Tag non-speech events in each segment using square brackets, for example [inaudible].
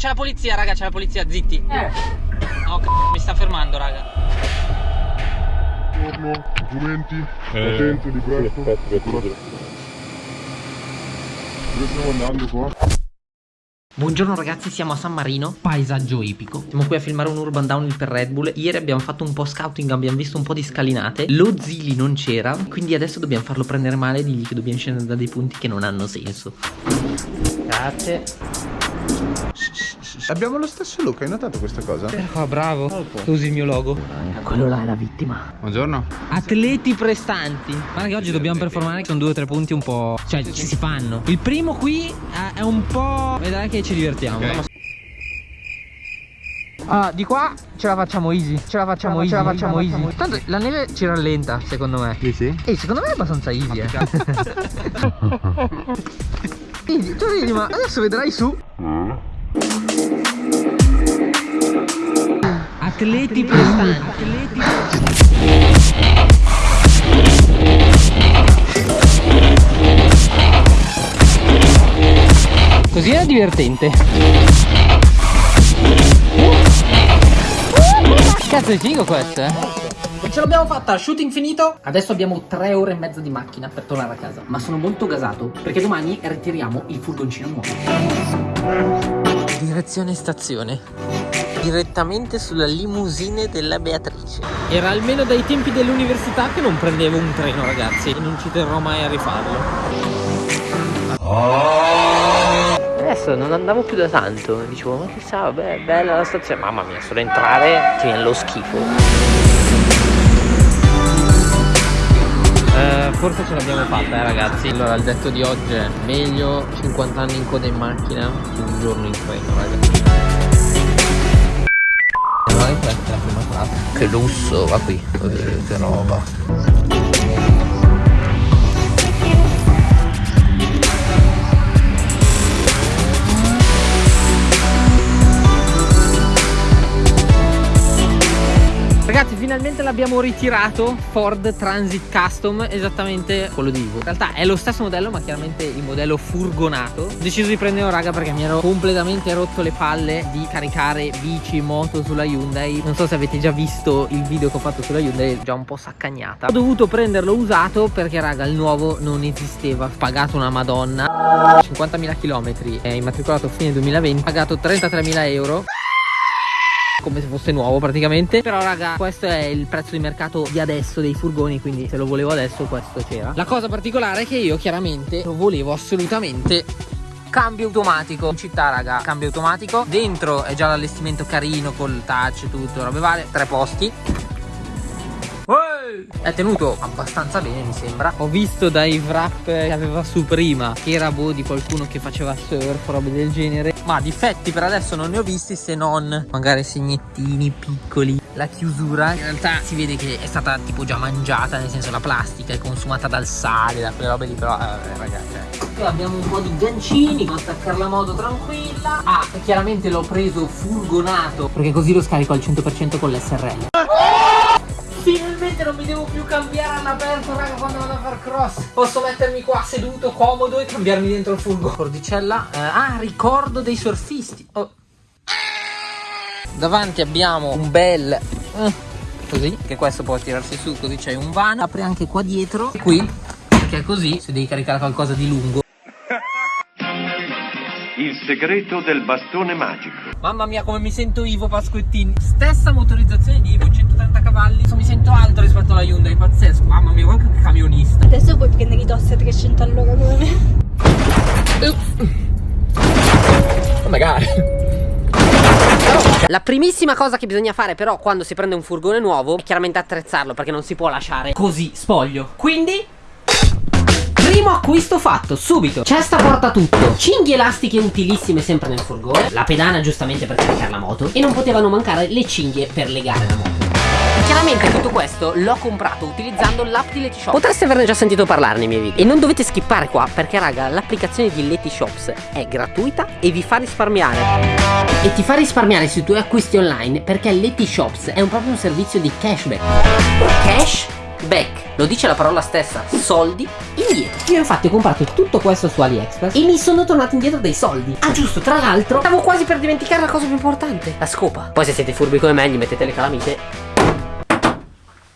c'è la polizia, raga, c'è la polizia, zitti. Eh. No, c***o, mi sta fermando, raga. Buongiorno, documenti, eh, patente, libretto, dove stiamo andando qua? Buongiorno ragazzi, siamo a San Marino, paesaggio ipico Siamo qui a filmare un urban downhill per Red Bull Ieri abbiamo fatto un po' scouting, abbiamo visto un po' di scalinate Lo Zili non c'era, quindi adesso dobbiamo farlo prendere male e dirgli che dobbiamo scendere da dei punti che non hanno senso Grazie Abbiamo lo stesso look, hai notato questa cosa? Però bravo, tu usi il mio logo. Quello là è la vittima. Buongiorno. Atleti prestanti. Guarda che oggi dobbiamo performare Sono due o tre punti un po' Cioè ci si fanno. Il primo qui eh, è un po' Vedrai che ci divertiamo. Okay. Ah, di qua ce la facciamo easy. Ce la facciamo easy Ce la facciamo easy. Tanto la neve ci rallenta secondo me. Sì sì. E secondo me è abbastanza easy eh. [laughs] Easy. Tu vedi ma adesso vedrai su Atleti prestanti. Atleti Così era divertente. Cazzo è figo questo eh. Ce l'abbiamo fatta, shooting finito. Adesso abbiamo tre ore e mezza di macchina per tornare a casa. Ma sono molto gasato perché domani ritiriamo il furgoncino nuovo. Direzione stazione direttamente sulla limousine della Beatrice. Era almeno dai tempi dell'università che non prendevo un treno, ragazzi, e non ci terrò mai a rifarlo. Adesso non andavo più da tanto, dicevo, ma chissà, beh, bella la stazione, mamma mia, solo entrare ti viene lo schifo. Eh, forse ce l'abbiamo fatta eh ragazzi Allora il detto di oggi è meglio 50 anni in coda in macchina che un giorno in treno ragazzi la prima classe. Che lusso, va qui, che roba. Ragazzi finalmente l'abbiamo ritirato Ford Transit Custom Esattamente quello di Ivo. In realtà è lo stesso modello ma chiaramente il modello furgonato. Ho deciso di prenderlo raga perché mi ero completamente rotto le palle Di caricare bici, moto sulla Hyundai. Non so se avete già visto il video che ho fatto sulla Hyundai già un po' saccagnata. Ho dovuto prenderlo usato perché raga il nuovo non esisteva. Pagato una madonna. 50.000 km È immatricolato a fine 2020 Ho pagato 33.000 euro come se fosse nuovo praticamente. Però raga questo è il prezzo di mercato di adesso dei furgoni quindi se lo volevo adesso questo c'era. La cosa particolare è che io chiaramente lo volevo assolutamente cambio automatico. In città raga cambio automatico. Dentro è già l'allestimento carino col touch tutto robe varie tre posti. È tenuto abbastanza bene mi sembra. Ho visto dai wrap che aveva su prima Che era boh di qualcuno che faceva surf robe del genere Ma difetti per adesso non ne ho visti se non Magari segnettini piccoli. La chiusura in realtà si vede che è stata tipo già mangiata Nel senso la plastica è consumata dal sale Da quelle robe lì però eh, ragazzi Qui abbiamo un po' di gancini Per attaccare la moto tranquilla. Ah chiaramente l'ho preso furgonato Perché così lo scarico al 100% con l'SRL Finalmente non mi devo più cambiare all'aperto raga quando vado a far cross. Posso mettermi qua seduto comodo e cambiarmi dentro il furgo. Cordicella eh, Ah ricordo dei surfisti. Oh. Davanti abbiamo un bel eh, Così Che questo può tirarsi su così c'è un vano. Apre anche qua dietro Qui Che è così se devi caricare qualcosa di lungo il segreto del bastone magico. Mamma mia come mi sento Ivo Pasquettini. Stessa motorizzazione di Ivo 130 cavalli. Mi sento alto rispetto alla Hyundai Pazzesco. Mamma mia guarda che camionista. Adesso puoi prendere i tossi a 300 all'ora come me. Magari la primissima cosa che bisogna fare però quando si prende un furgone nuovo è chiaramente attrezzarlo perché non si può lasciare così spoglio. Quindi Primo acquisto fatto, subito. Cesta porta tutto. Cinghie elastiche utilissime sempre nel furgone La pedana giustamente per caricare la moto. E non potevano mancare le cinghie per legare la moto. Chiaramente tutto questo l'ho comprato utilizzando l'app di Letishop Potreste averne già sentito parlare nei miei video. E non dovete skippare qua perché raga l'applicazione di Letishops è gratuita e vi fa risparmiare. E ti fa risparmiare sui tuoi acquisti online perché Letishops è un proprio un servizio di cashback. Cash back, lo dice la parola stessa, soldi indietro. Io infatti ho comprato tutto questo su AliExpress e mi sono tornato indietro dei soldi. Ah giusto, tra l'altro, stavo quasi per dimenticare la cosa più importante, la scopa. Poi se siete furbi come me, gli mettete le calamite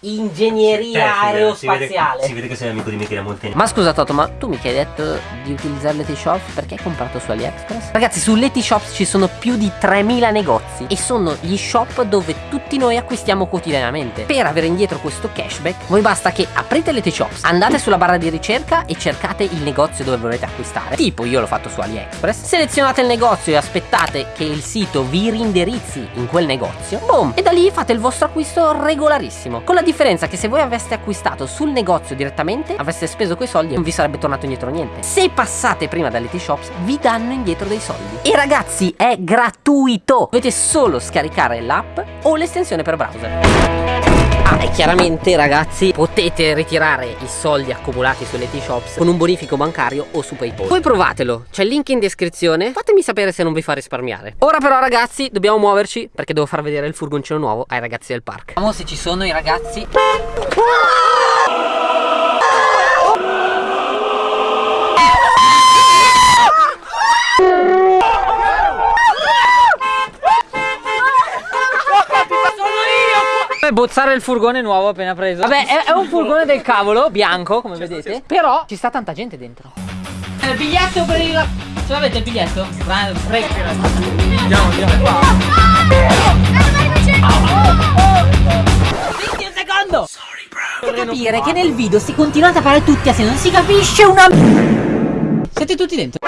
ingegneria aerospaziale. Si vede, che sei amico di Michele Molteni. Ma scusa Toto, ma tu mica hai detto di utilizzare l'Etishop perché hai comprato su AliExpress? Ragazzi, su l'Etishop ci sono più di 3000 negozi e sono gli shop dove tutti noi acquistiamo quotidianamente. Per avere indietro questo cashback, voi basta che aprite l'Etishop, andate sulla barra di ricerca e cercate il negozio dove volete acquistare. Tipo, io l'ho fatto su AliExpress. Selezionate il negozio e aspettate che il sito vi rindirizzi in quel negozio. Boom! E da lì fate il vostro acquisto regolarissimo. Con la differenza che se voi aveste acquistato sul negozio direttamente, avreste speso quei soldi e non vi sarebbe tornato indietro niente. Se passate prima dall'ET Shops, vi danno indietro dei soldi. E ragazzi, è gratuito! Dovete solo scaricare l'app o l'estensione per browser. Ah, e chiaramente ragazzi potete ritirare i soldi accumulati sulle T-Shops con un bonifico bancario o su Paypal. Poi provatelo, c'è il link in descrizione, fatemi sapere se non vi fa risparmiare. Ora però ragazzi dobbiamo muoverci perché devo far vedere il furgoncino nuovo ai ragazzi del park. Vediamo se ci sono i ragazzi. Bozzare il furgone nuovo appena preso. Vabbè è, è un furgone del cavolo Bianco come vedete. Però ci sta tanta gente dentro. Il biglietto per il Ce l'avete il biglietto? Andiamo andiamo qua. Un secondo! Sorry capire che nel video si continuate a fare tutti assieme Non si capisce una Siete tutti dentro.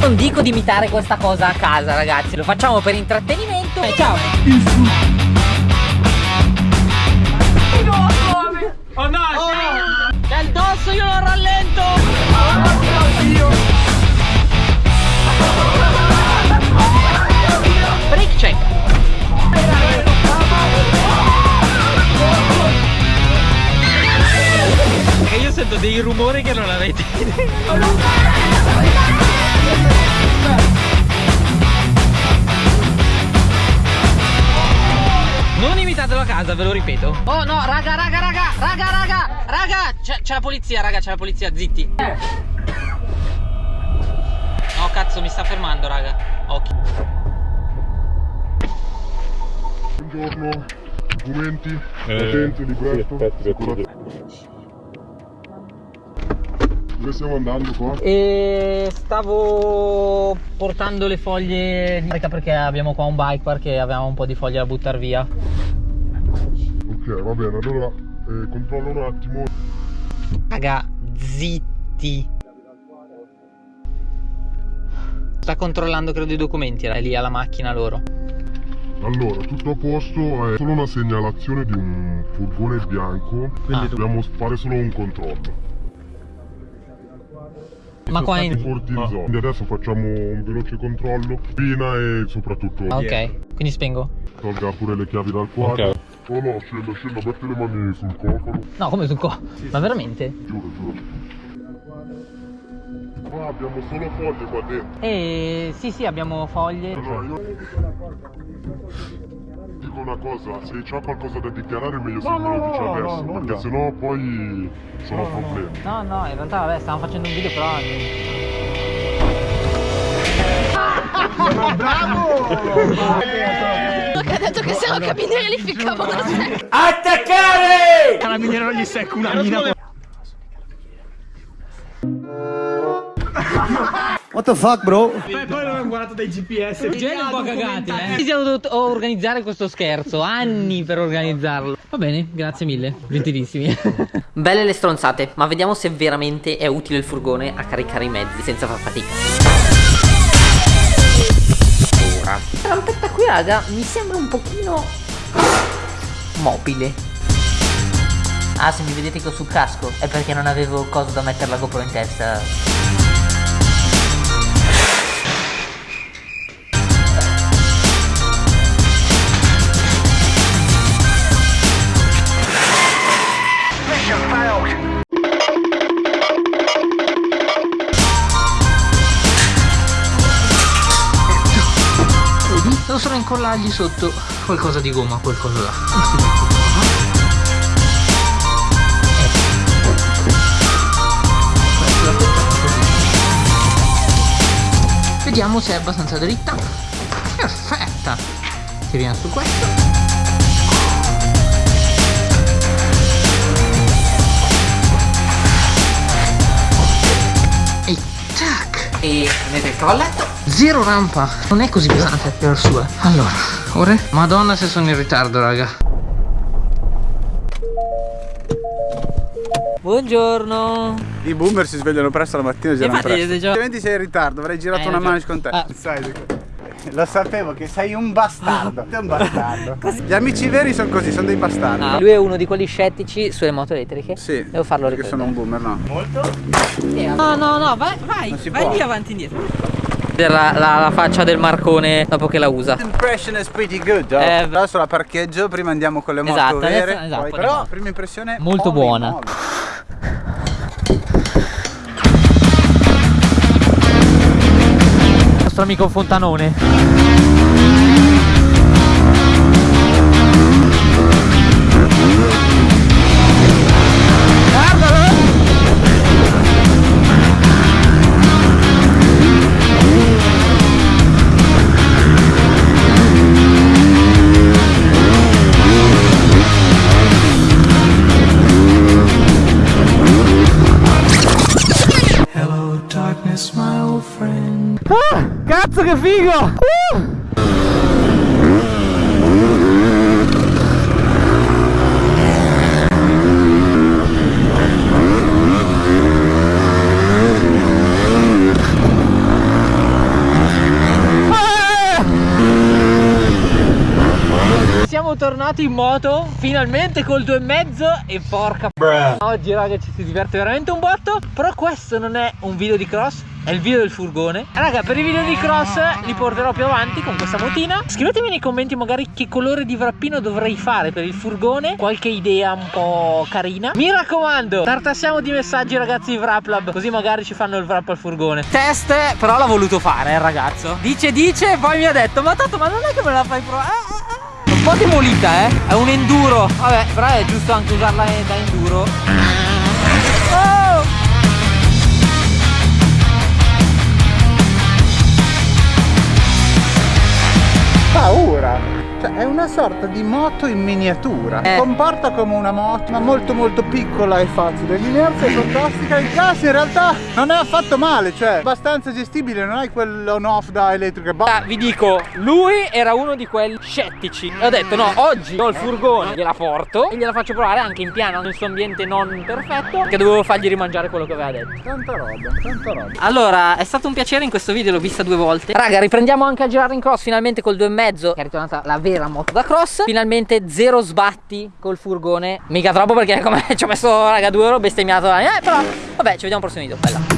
Non dico di imitare questa cosa a casa ragazzi. Lo facciamo per intrattenimento. E ciao Oh no! Oh. C'è il dosso, io non rallento! Oh, Break check! E io sento dei rumori che non avete Non imitatelo a casa, ve lo ripeto. Oh no, raga, raga, raga, raga, raga, raga. C'è la polizia, raga, c'è la polizia, zitti. No, cazzo, mi sta fermando, raga. Occhio. Buongiorno, documenti, patente, libretto, sì, dove stiamo andando qua? E stavo portando le foglie di carica perché abbiamo qua un bike park e avevamo un po' di foglie da buttare via. Ok, va bene, allora eh, controllo un attimo. Raga, zitti. Sta controllando credo i documenti, era lì alla macchina loro. Allora, tutto a posto, è solo una segnalazione di un furgone bianco, quindi ah. dobbiamo fare solo un controllo. Ma qua in... Forti in zona. Quindi adesso facciamo un veloce controllo, pina e soprattutto... Ah, ok, quindi spengo. Tolga pure le chiavi dal quadro. Ok. Oh no, scendo, scendo, metti le mani sul cofano. No, come sul cofano? Sì, Ma veramente? Giuro, giuro. Qua abbiamo solo foglie qua dentro. Eh, sì, sì, abbiamo foglie. Allora, io una cosa, se c'è qualcosa da dichiarare meglio se no, me lo dici no, adesso, no, perché sennò poi sono problemi. No, no, in realtà vabbè, stavamo facendo un video però... Bravo! Che ha detto che se no carabinieri li ficcavano a secco. Attaccare! Carabinieri non gli secco una mina. [laughs] What the fuck bro? Poi, poi l'ho guardato dai GPS genere un po' cagati eh. Siamo dovuti organizzare questo scherzo Anni per organizzarlo. Va bene, grazie mille, gentilissimi. [laughs] Belle le stronzate Ma vediamo se veramente è utile il furgone a caricare i mezzi senza far fatica. Ora. La rampetta qui raga mi sembra un pochino Mobile. Ah se mi vedete che ho sul casco È perché non avevo cosa da mettere la GoPro in testa possono incollargli sotto qualcosa di gomma, qualcosa là. Vediamo se è abbastanza dritta. Perfetta! Tiriamo su questo. E tac! E avete il cavalletto zero rampa non è così pesante per sua allora ora madonna se sono in ritardo raga Buongiorno I boomer si svegliano presto la mattina e girano presto. Ovviamente sei in ritardo, avrei girato Eh, una manche con te. Ah. Sai, lo sapevo che sei un bastardo. Sei un bastardo. [laughs] Gli amici veri sono così, sono dei bastardi. Ah, lui è uno di quelli scettici sulle moto elettriche Sì. Devo farlo perché sono un ricordare boomer, no? No no no vai vai Vai lì avanti e la, la, la faccia del Marcone dopo che la usa Impression is pretty good, oh. Eh, Adesso la parcheggio, prima andiamo con le moto Esatto, vere. adesso- esatto, poi- Però, moto. prima impressione Molto molle, buona. molle. Il nostro amico Fontanone Ah, cazzo che figo! Siamo tornati in moto finalmente col due e mezzo e porca Oggi raga ci si diverte veramente un botto Però questo non è un video di cross È il video del furgone. Raga per i video di cross li porterò più avanti con questa motina. Scrivetemi nei commenti magari che colore di wrappino dovrei fare per il furgone Qualche idea un po' carina. Mi raccomando tartassiamo di messaggi ragazzi di Wraplab Così magari ci fanno il wrap al furgone. Test però l'ha voluto fare il ragazzo. Dice dice e poi mi ha detto Ma tanto ma non è che me la fai provare ah. un po' demolita eh? È un enduro. Vabbè però è giusto anche usarla da enduro. Oh! Cioè, è una sorta di moto in miniatura. Eh. Comporta come una moto, ma molto molto piccola e facile. L'inerzia è fantastica. Il gas in realtà non è affatto male, cioè abbastanza gestibile, non hai quell'on off da elettrica. Ah, vi dico, lui era uno di quelli scettici E ho detto no, oggi ho il furgone, gliela porto E gliela faccio provare anche in piano nel suo ambiente non perfetto Che dovevo fargli rimangiare quello che aveva detto Tanta roba, tanta roba. Allora, è stato un piacere in questo video, l'ho vista due volte Raga, riprendiamo anche a girare in cross finalmente col 2,5 Che è ritornata la vera moto da cross Finalmente zero sbatti col furgone. Mica troppo perché come ci ho messo, raga, due ho bestemmiato Eh, però, vabbè, ci vediamo al prossimo video, bella